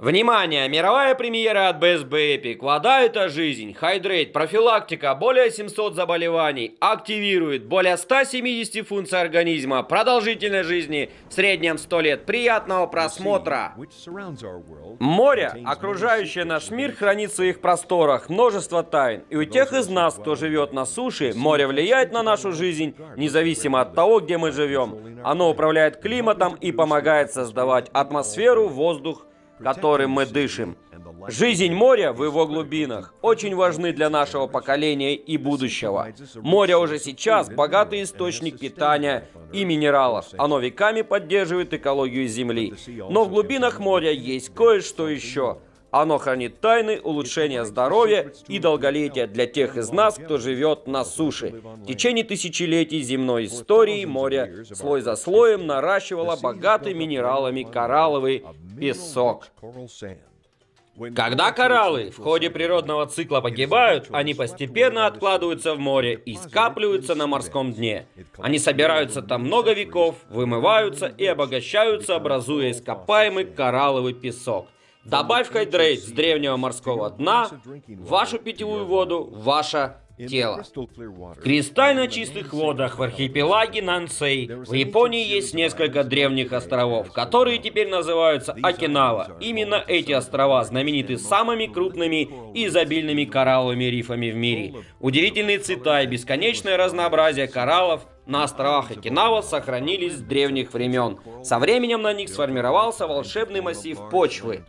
Внимание! Мировая премьера от BSB Epic. Вода – это жизнь. Хайдрейт, профилактика, более 700 заболеваний. Активирует более 170 функций организма. Продолжительность жизни в среднем 100 лет. Приятного просмотра. Море, окружающее наш мир, хранит в своих просторах множество тайн. И у тех из нас, кто живет на суше, море влияет на нашу жизнь, независимо от того, где мы живем. Оно управляет климатом и помогает создавать атмосферу, воздух, которым мы дышим. Жизнь моря в его глубинах очень важны для нашего поколения и будущего. Море уже сейчас богатый источник питания и минералов. Оно веками поддерживает экологию Земли. Но в глубинах моря есть кое-что еще – оно хранит тайны улучшения здоровья и долголетия для тех из нас, кто живет на суше. В течение тысячелетий земной истории море слой за слоем наращивало богатый минералами коралловый песок. Когда кораллы в ходе природного цикла погибают, они постепенно откладываются в море и скапливаются на морском дне. Они собираются там много веков, вымываются и обогащаются, образуя ископаемый коралловый песок. Добавь Hydrate с древнего морского дна в вашу питьевую воду, в тело. В кристально чистых водах в архипелаге Нансей в Японии есть несколько древних островов, которые теперь называются Окинава. Именно эти острова знамениты самыми крупными и изобильными коралловыми рифами в мире. Удивительные цвета и бесконечное разнообразие кораллов на островах Окинава сохранились с древних времен. Со временем на них сформировался волшебный массив почвы.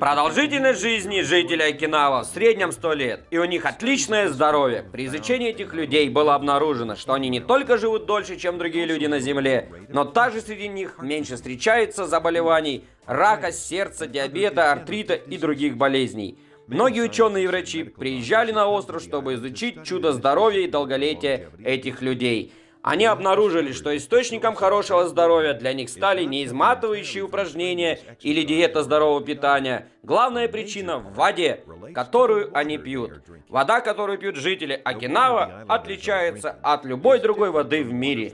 Продолжительность жизни жителей Окинава в среднем 100 лет, и у них отличное здоровье. При изучении этих людей было обнаружено, что они не только живут дольше, чем другие люди на Земле, но также среди них меньше встречается заболеваний рака, сердца, диабета, артрита и других болезней. Многие ученые и врачи приезжали на остров, чтобы изучить чудо здоровья и долголетия этих людей. Они обнаружили, что источником хорошего здоровья для них стали не изматывающие упражнения или диета здорового питания. Главная причина в воде, которую они пьют. Вода, которую пьют жители Окинава, отличается от любой другой воды в мире.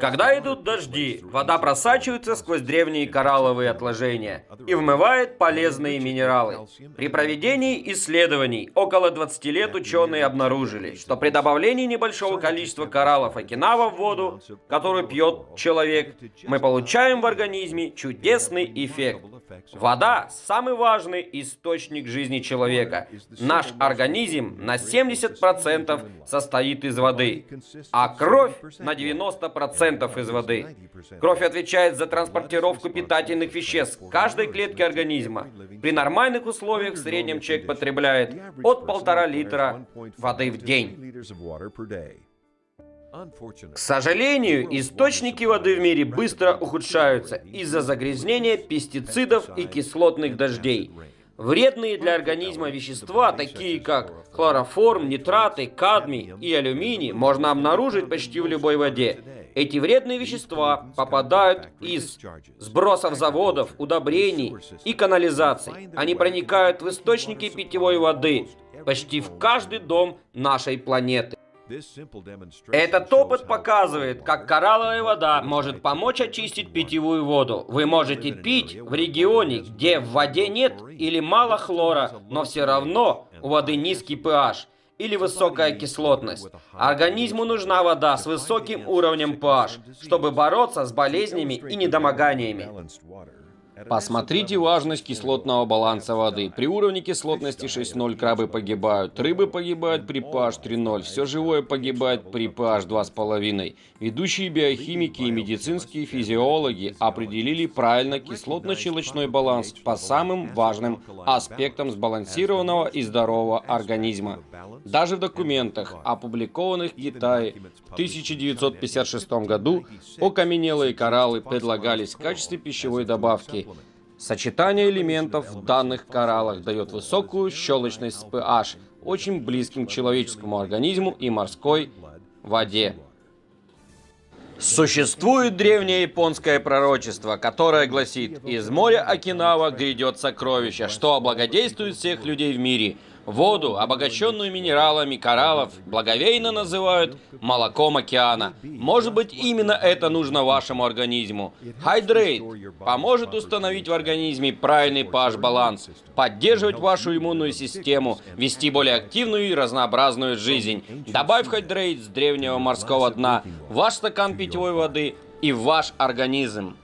Когда идут дожди, вода просачивается сквозь древние коралловые отложения и вмывает полезные минералы. При проведении исследований около 20 лет ученые обнаружили, что при добавлении небольшого количества кораллов окинава в воду, которую пьет человек, мы получаем в организме чудесный эффект. Вода – самый важный источник жизни человека. Наш организм на 70% состоит из воды, а кровь на 90% из воды. Кровь отвечает за транспортировку питательных веществ каждой клетки организма. При нормальных условиях в среднем человек потребляет от полтора литра воды в день. К сожалению, источники воды в мире быстро ухудшаются из-за загрязнения пестицидов и кислотных дождей. Вредные для организма вещества, такие как хлороформ, нитраты, кадмий и алюминий, можно обнаружить почти в любой воде. Эти вредные вещества попадают из сбросов заводов, удобрений и канализаций. Они проникают в источники питьевой воды почти в каждый дом нашей планеты. Этот опыт показывает, как коралловая вода может помочь очистить питьевую воду. Вы можете пить в регионе, где в воде нет или мало хлора, но все равно у воды низкий pH или высокая кислотность. Организму нужна вода с высоким уровнем pH, чтобы бороться с болезнями и недомоганиями. Посмотрите важность кислотного баланса воды. При уровне кислотности 6.0 крабы погибают, рыбы погибают при pH 3.0, все живое погибает при pH 2.5. Ведущие биохимики и медицинские физиологи определили правильно кислотно-щелочной баланс по самым важным аспектам сбалансированного и здорового организма. Даже в документах, опубликованных в Китае в 1956 году, окаменелые кораллы предлагались в качестве пищевой добавки – Сочетание элементов в данных кораллах дает высокую щелочность pH, очень близким к человеческому организму и морской воде. Существует древнее японское пророчество, которое гласит, из моря Окинава грядет сокровище, что облагодействует всех людей в мире – Воду, обогащенную минералами кораллов, благовейно называют молоком океана. Может быть, именно это нужно вашему организму. Hydrate поможет установить в организме правильный pH-баланс, поддерживать вашу иммунную систему, вести более активную и разнообразную жизнь. Добавь Hydrate с древнего морского дна в ваш стакан питьевой воды и в ваш организм.